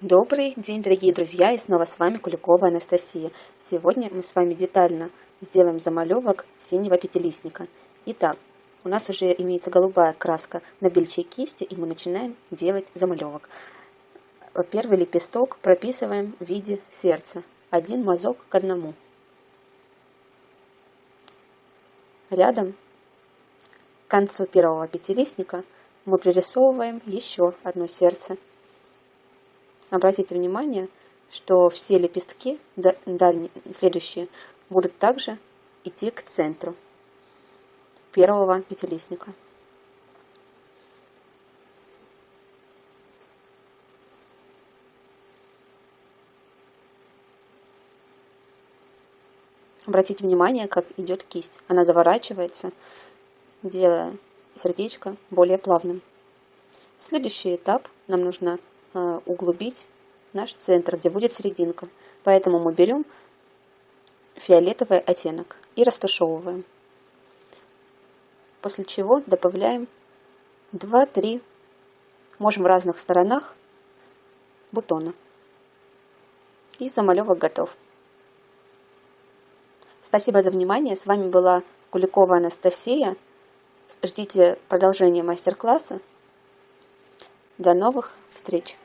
Добрый день, дорогие друзья, и снова с вами Куликова Анастасия. Сегодня мы с вами детально сделаем замалевок синего пятилистника. Итак, у нас уже имеется голубая краска на бельчей кисти, и мы начинаем делать замалевок. Первый лепесток прописываем в виде сердца. Один мазок к одному. Рядом к концу первого пятилистника мы пририсовываем еще одно сердце. Обратите внимание, что все лепестки дальние, следующие будут также идти к центру первого пятилистника. Обратите внимание, как идет кисть. Она заворачивается, делая сердечко более плавным. Следующий этап нам нужно углубить наш центр, где будет серединка. Поэтому мы берем фиолетовый оттенок и растушевываем. После чего добавляем 2-3, можем в разных сторонах бутона. И замалевок готов. Спасибо за внимание. С вами была Куликова Анастасия. Ждите продолжения мастер-класса. До новых встреч!